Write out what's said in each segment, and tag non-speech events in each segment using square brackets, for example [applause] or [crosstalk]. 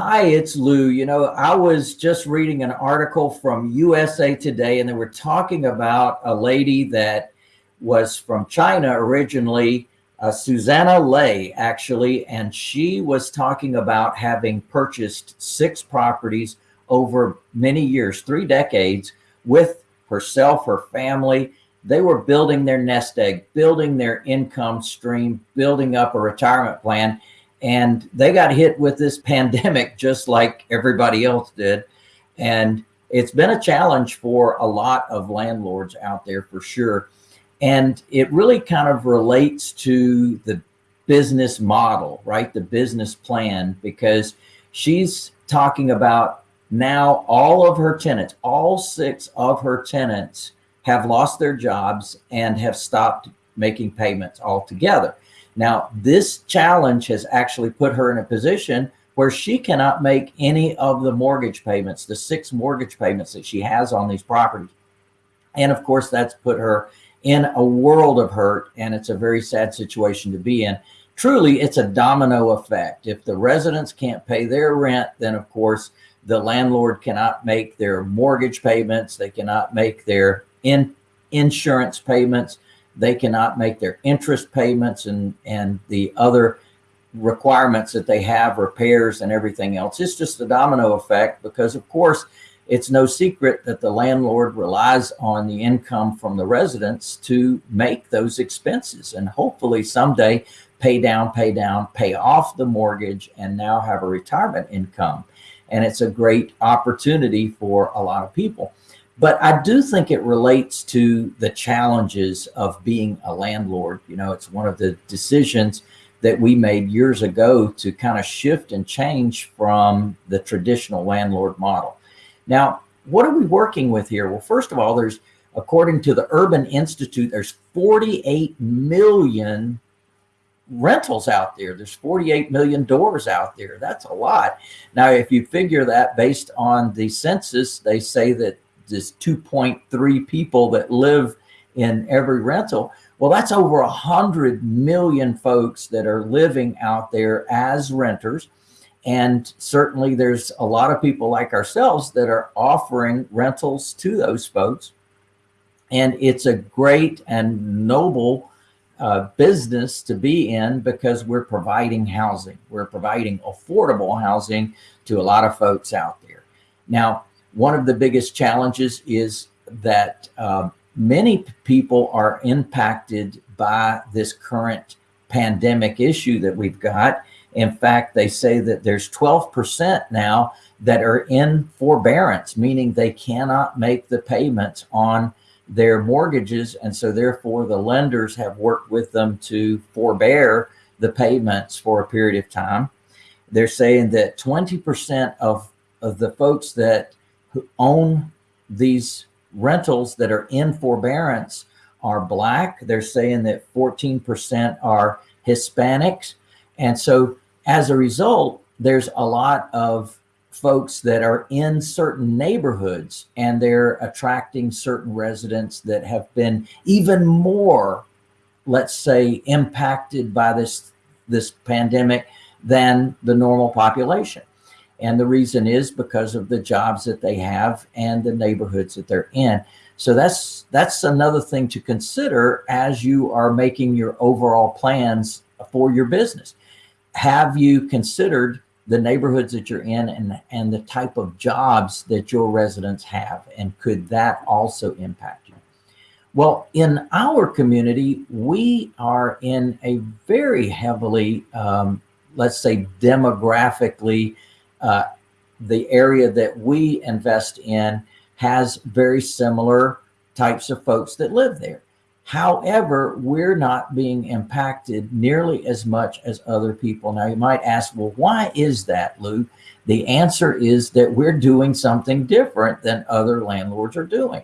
Hi, it's Lou. You know, I was just reading an article from USA Today and they were talking about a lady that was from China originally, uh, Susanna Lay actually, and she was talking about having purchased six properties over many years, three decades with herself, her family. They were building their nest egg, building their income stream, building up a retirement plan and they got hit with this [laughs] pandemic just like everybody else did. And it's been a challenge for a lot of landlords out there for sure. And it really kind of relates to the business model, right? The business plan, because she's talking about now all of her tenants, all six of her tenants have lost their jobs and have stopped making payments altogether. Now, this challenge has actually put her in a position where she cannot make any of the mortgage payments, the six mortgage payments that she has on these properties. And of course, that's put her in a world of hurt and it's a very sad situation to be in. Truly, it's a domino effect. If the residents can't pay their rent, then of course, the landlord cannot make their mortgage payments. They cannot make their in insurance payments they cannot make their interest payments and, and the other requirements that they have, repairs and everything else. It's just a domino effect because of course it's no secret that the landlord relies on the income from the residents to make those expenses and hopefully someday pay down, pay down, pay off the mortgage and now have a retirement income. And it's a great opportunity for a lot of people. But I do think it relates to the challenges of being a landlord. You know, it's one of the decisions that we made years ago to kind of shift and change from the traditional landlord model. Now, what are we working with here? Well, first of all, there's, according to the Urban Institute, there's 48 million rentals out there. There's 48 million doors out there. That's a lot. Now, if you figure that based on the census, they say that this 2.3 people that live in every rental. Well, that's over a hundred million folks that are living out there as renters. And certainly there's a lot of people like ourselves that are offering rentals to those folks. And it's a great and noble uh, business to be in because we're providing housing. We're providing affordable housing to a lot of folks out there. Now, one of the biggest challenges is that uh, many people are impacted by this current pandemic issue that we've got. In fact, they say that there's 12% now that are in forbearance, meaning they cannot make the payments on their mortgages. And so therefore the lenders have worked with them to forbear the payments for a period of time. They're saying that 20% of, of the folks that who own these rentals that are in forbearance are black. They're saying that 14% are Hispanics. And so as a result, there's a lot of folks that are in certain neighborhoods and they're attracting certain residents that have been even more, let's say, impacted by this, this pandemic than the normal population. And the reason is because of the jobs that they have and the neighborhoods that they're in. So that's that's another thing to consider as you are making your overall plans for your business. Have you considered the neighborhoods that you're in and, and the type of jobs that your residents have? And could that also impact you? Well, in our community, we are in a very heavily, um, let's say demographically uh, the area that we invest in has very similar types of folks that live there. However, we're not being impacted nearly as much as other people. Now you might ask, well, why is that, Lou? The answer is that we're doing something different than other landlords are doing.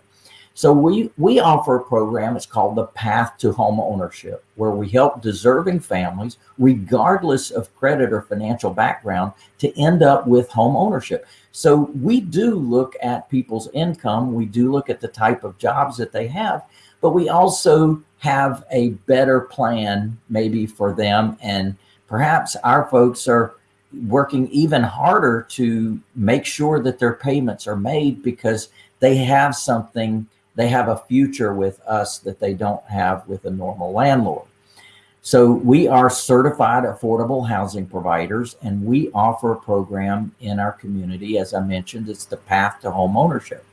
So we, we offer a program, it's called the Path to Home Ownership, where we help deserving families, regardless of credit or financial background, to end up with home ownership. So we do look at people's income. We do look at the type of jobs that they have, but we also have a better plan maybe for them. And perhaps our folks are, working even harder to make sure that their payments are made because they have something, they have a future with us that they don't have with a normal landlord. So we are certified affordable housing providers and we offer a program in our community. As I mentioned, it's the path to home ownership.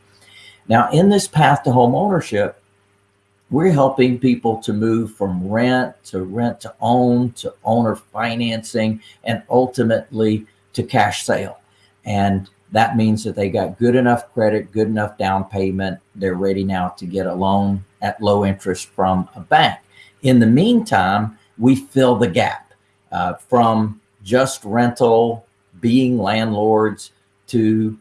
Now in this path to home ownership, we're helping people to move from rent to rent to own to owner financing and ultimately to cash sale. And that means that they got good enough credit, good enough down payment. They're ready now to get a loan at low interest from a bank. In the meantime, we fill the gap uh, from just rental, being landlords to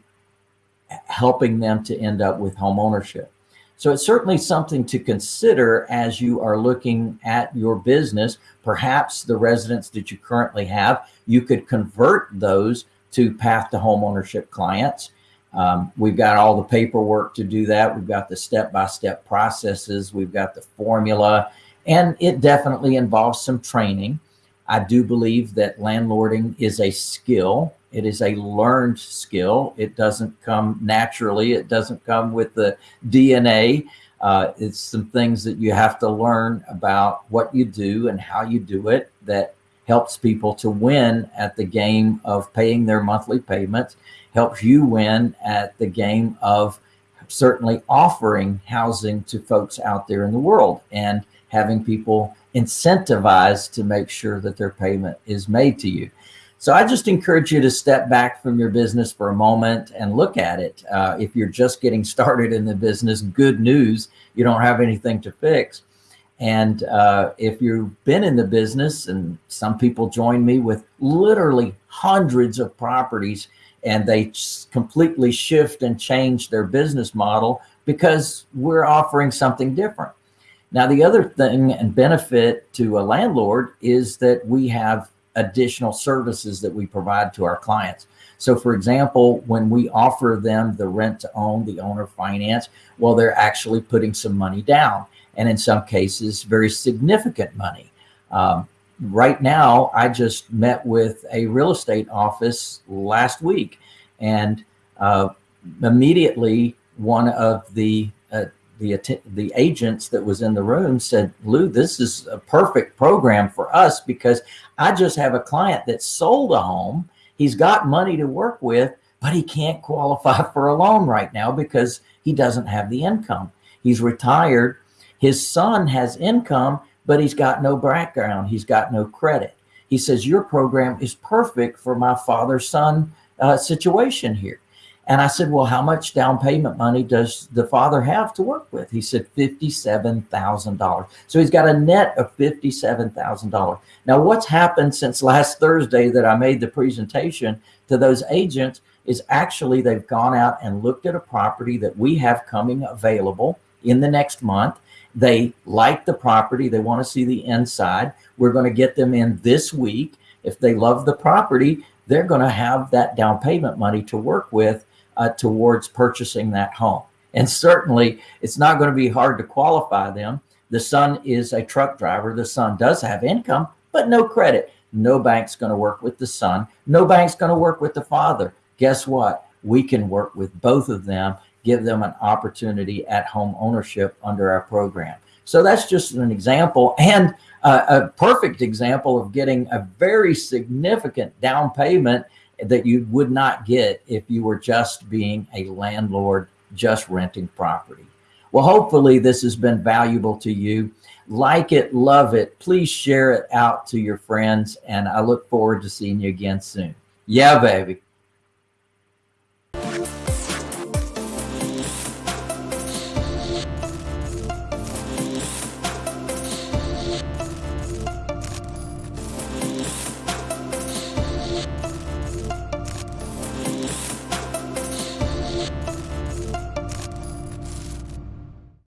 helping them to end up with home ownership. So it's certainly something to consider as you are looking at your business. Perhaps the residents that you currently have, you could convert those to path to homeownership clients. Um, we've got all the paperwork to do that. We've got the step-by-step -step processes. We've got the formula and it definitely involves some training. I do believe that landlording is a skill. It is a learned skill. It doesn't come naturally. It doesn't come with the DNA. Uh, it's some things that you have to learn about what you do and how you do it that helps people to win at the game of paying their monthly payments, helps you win at the game of certainly offering housing to folks out there in the world and having people incentivized to make sure that their payment is made to you. So I just encourage you to step back from your business for a moment and look at it. Uh, if you're just getting [laughs] started in the business, good news, you don't have anything to fix. And uh, if you've been in the business and some people join me with literally hundreds of properties and they completely shift and change their business model because we're offering something different. Now, the other thing and benefit to a landlord is that we have additional services that we provide to our clients. So for example, when we offer them the rent to own, the owner finance, well, they're actually putting some money down and in some cases, very significant money. Um, right now, I just met with a real estate office last week and uh, immediately one of the uh, the the agents that was in the room said, Lou, this is a perfect program for us because I just have a client that sold a home. He's got money to work with, but he can't qualify [laughs] for a loan right now because he doesn't have the income. He's retired his son has income, but he's got no background. He's got no credit. He says, your program is perfect for my father-son uh, situation here. And I said, well, how much down payment money does the father have to work with? He said $57,000. So he's got a net of $57,000. Now what's happened since last Thursday that I made the presentation to those agents is actually they've gone out and looked at a property that we have coming available in the next month. They like the property. They want to see the inside. We're going to get them in this week. If they love the property, they're going to have that down payment money to work with uh, towards purchasing that home. And certainly it's not going to be hard to qualify them. The son is a truck driver. The son does have income, but no credit. No bank's going to work with the son. No bank's going to work with the father. Guess what? We can work with both of them give them an opportunity at home ownership under our program. So that's just an example and uh, a perfect example of getting a very significant down payment that you would not get if you were just being a landlord, just renting property. Well, hopefully this has been valuable to you. Like it, love it. Please share it out to your friends. And I look forward to seeing you again soon. Yeah, baby.